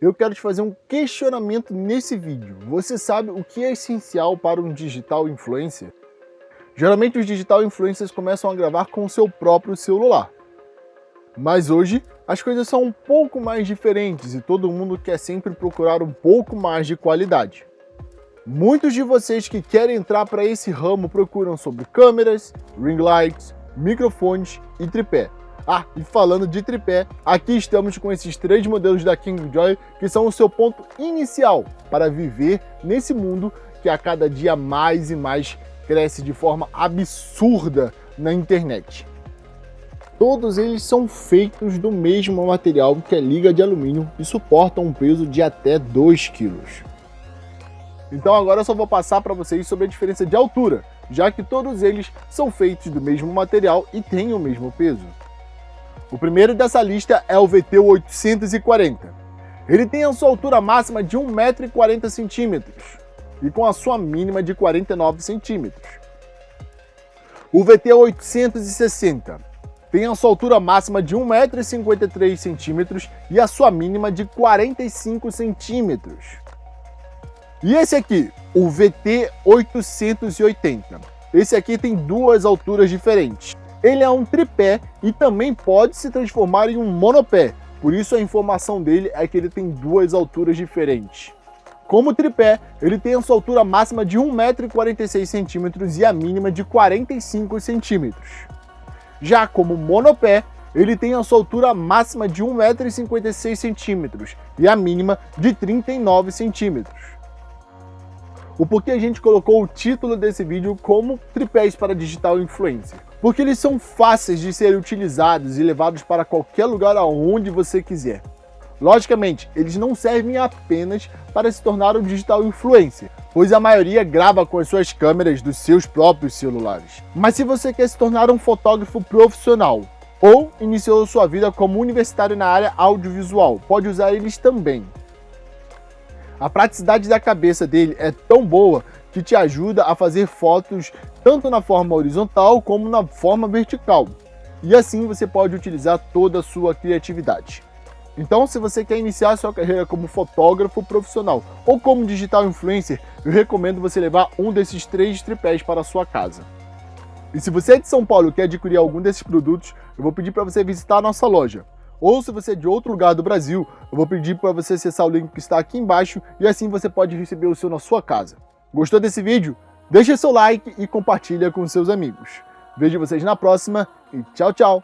eu quero te fazer um questionamento nesse vídeo. Você sabe o que é essencial para um digital influencer? Geralmente os digital influencers começam a gravar com o seu próprio celular. Mas hoje as coisas são um pouco mais diferentes e todo mundo quer sempre procurar um pouco mais de qualidade. Muitos de vocês que querem entrar para esse ramo procuram sobre câmeras, ring lights, microfones e tripé. Ah, e falando de tripé, aqui estamos com esses três modelos da Kingjoy que são o seu ponto inicial para viver nesse mundo que a cada dia mais e mais cresce de forma absurda na internet. Todos eles são feitos do mesmo material que é liga de alumínio e suportam um peso de até 2 kg. Então agora eu só vou passar para vocês sobre a diferença de altura, já que todos eles são feitos do mesmo material e têm o mesmo peso. O primeiro dessa lista é o VT840. Ele tem a sua altura máxima de 1,40m e com a sua mínima de 49 centímetros. O VT860 tem a sua altura máxima de 1,53m e a sua mínima de 45 centímetros. E esse aqui, o VT880. Esse aqui tem duas alturas diferentes. Ele é um tripé e também pode se transformar em um monopé, por isso a informação dele é que ele tem duas alturas diferentes. Como tripé, ele tem a sua altura máxima de 1,46m e a mínima de 45 centímetros. Já como monopé, ele tem a sua altura máxima de 1,56m e a mínima de 39 centímetros o porquê a gente colocou o título desse vídeo como tripés para digital influencer. Porque eles são fáceis de serem utilizados e levados para qualquer lugar aonde você quiser. Logicamente, eles não servem apenas para se tornar um digital influencer, pois a maioria grava com as suas câmeras dos seus próprios celulares. Mas se você quer se tornar um fotógrafo profissional, ou iniciou sua vida como universitário na área audiovisual, pode usar eles também. A praticidade da cabeça dele é tão boa que te ajuda a fazer fotos tanto na forma horizontal como na forma vertical. E assim você pode utilizar toda a sua criatividade. Então, se você quer iniciar sua carreira como fotógrafo profissional ou como digital influencer, eu recomendo você levar um desses três tripés para a sua casa. E se você é de São Paulo e quer adquirir algum desses produtos, eu vou pedir para você visitar a nossa loja. Ou se você é de outro lugar do Brasil, eu vou pedir para você acessar o link que está aqui embaixo e assim você pode receber o seu na sua casa. Gostou desse vídeo? Deixe seu like e compartilha com seus amigos. Vejo vocês na próxima e tchau, tchau!